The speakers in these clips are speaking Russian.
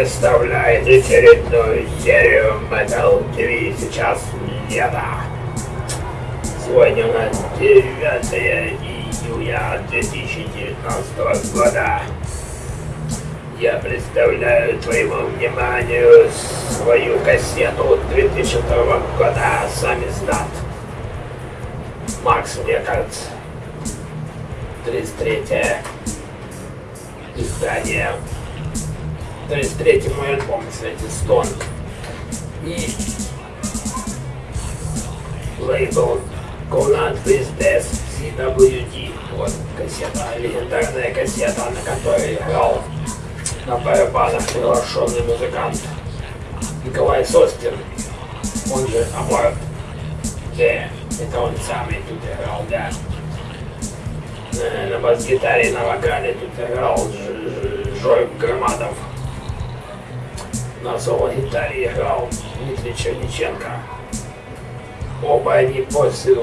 представляет очередную серию Metal TV сейчас лето. Сегодня у нас 9 июля 2019 года. Я представляю твоему вниманию свою кассету 2002 года «Сами сдат». Макс, кажется, 33 издание. 33 мой альбом, кстати, Стон. И лейбл Conan with Death CWD. Вот кассета, легендарная кассета, на которой играл на барабанах приглашенный музыкант Николай Состин, он же Аборт. Да, это он самый тут играл, да. На бас-гитаре, на вокале тут играл Жорик Громадов. На соло-гитаре играл Дмитрий Черниченко. Оба они после э,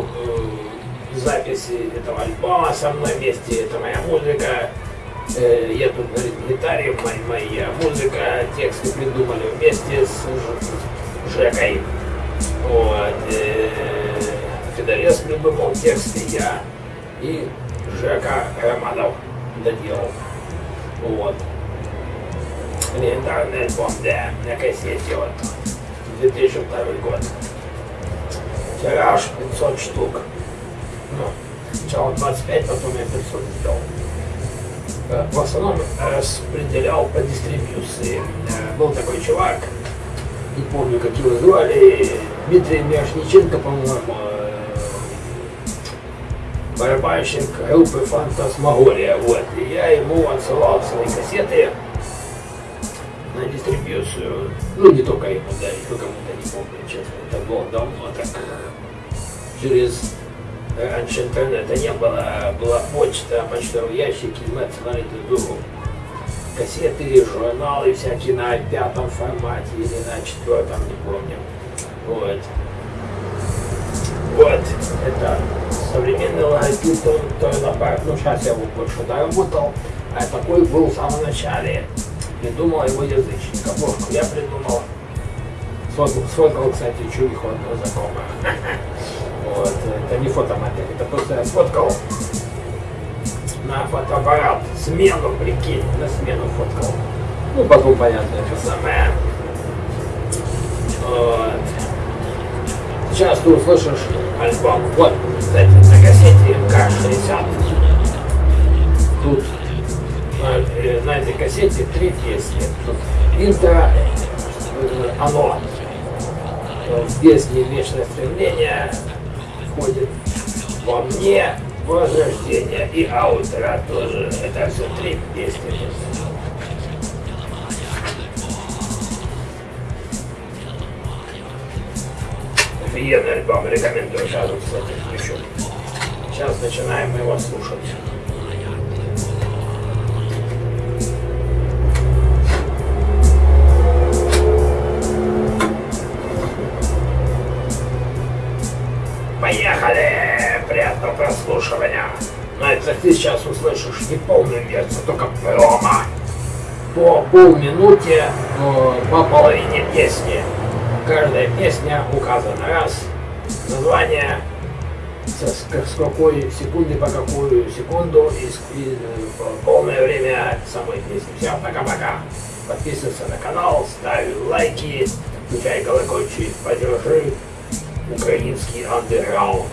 записи этого альбома со мной вместе, это моя музыка. Э, я тут на гитаре, моя, моя музыка, тексты придумали вместе с Жекой. Вот. Э, Федорец придумал тексты, я и Жека Романов доделал. Вот. Легендарный альбом, да, на кассете вот. 2002 год. Тираж 500 штук. Ну, сначала 25, потом я 500 сделал. Э, в основном распределял по дистрибьюции. Э, был такой чувак, не помню, как его звали, Дмитрий Мирошниченко, по-моему, барабанщик группы Фантасмагория. Вот. И я ему отсылал свои кассеты на дистрибьюцию. Ну, не только ему, да, еще кому-то, не помню, честно. Это было давно так. Через раньше интернета не было, была почта, почтовые ящики, мы отсылали друг кассеты, журналы всякие на пятом формате или на четвертом, не помню. Вот. Вот, это современный логотип Toyota Park, ну сейчас я его больше доработал, а такой был в самом начале. Придумал его язычник, обложку я придумал. Сфоткал, кстати, чувиху одного знакомого. Вот, это не фотомодель, это просто я сфоткал на фотоаппарат. Смену, прикинь, на смену фоткал. Ну, потом, понятно, это самое. Вот. Сейчас ты услышишь альбом. Вот, кстати, на кассете К-60. Тут на, э, на этой кассете три песни. Интро, э, оно. В песне «Вечное стремление» входит во мне возрождение и аутро тоже. Это все три песни. Офигенный альбом, рекомендую сразу, кстати, еще. Сейчас начинаем его слушать. Поехали! Приятного прослушивания! Но это ты сейчас услышишь не полную версию, только промо. По полминуте, по половине песни. Каждая песня указана раз, название, с, с какой секунды по какую секунду и, и полное время самой песни. Все, пока-пока. Подписывайся на канал, ставь лайки, включай колокольчик, поддержи украинский андеграунд.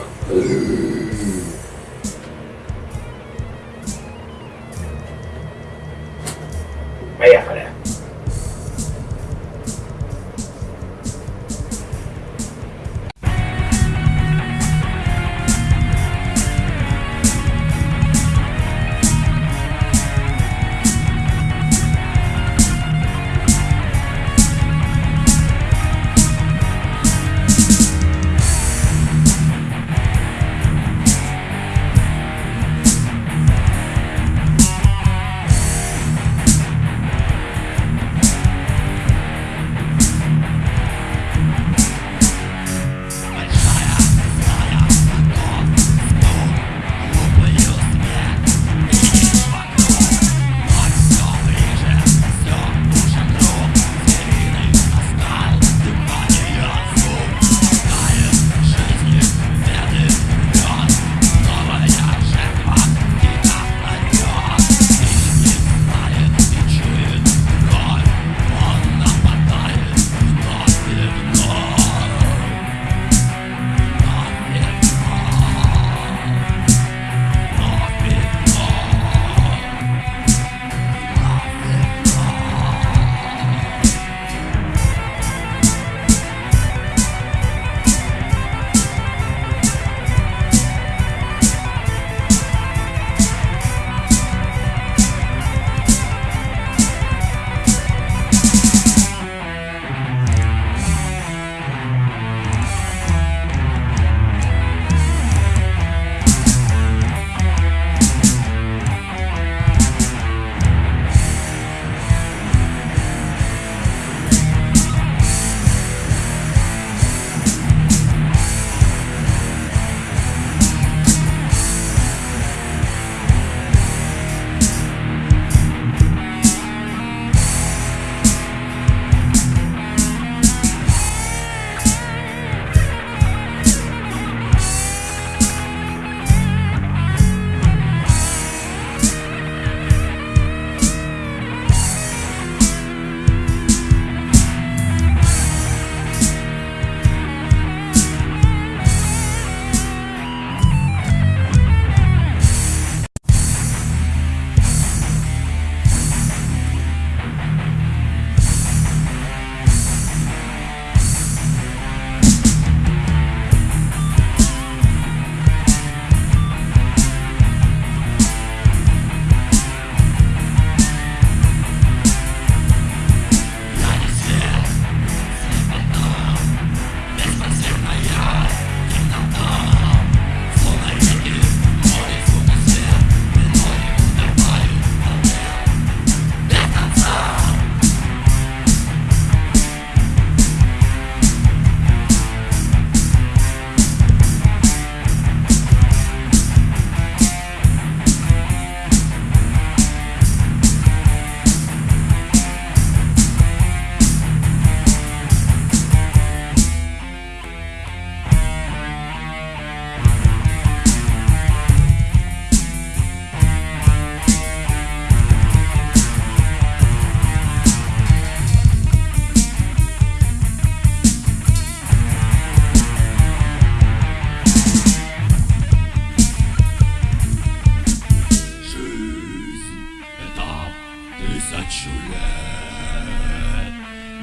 сочувствие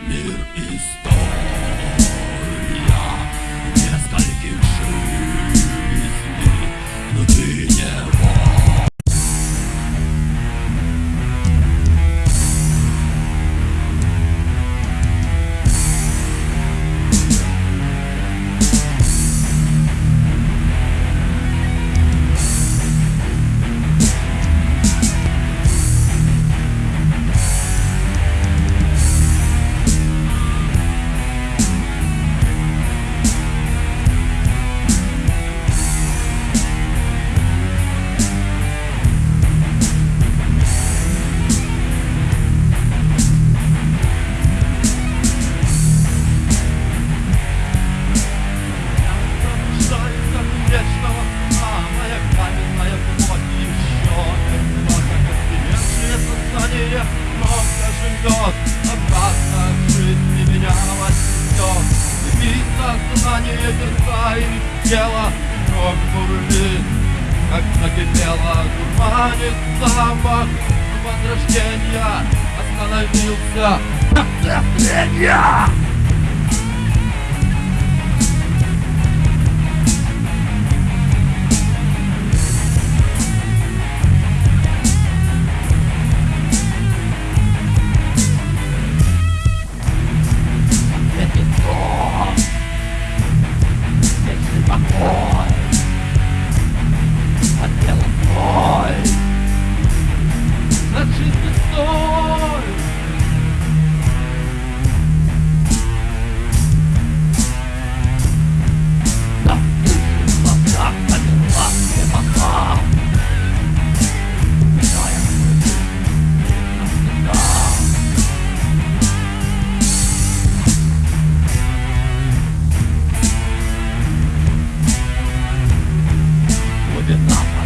Мир и огонь бурлит, как накипело дурманит запах возрождения остановился Оцепление! Vietnam.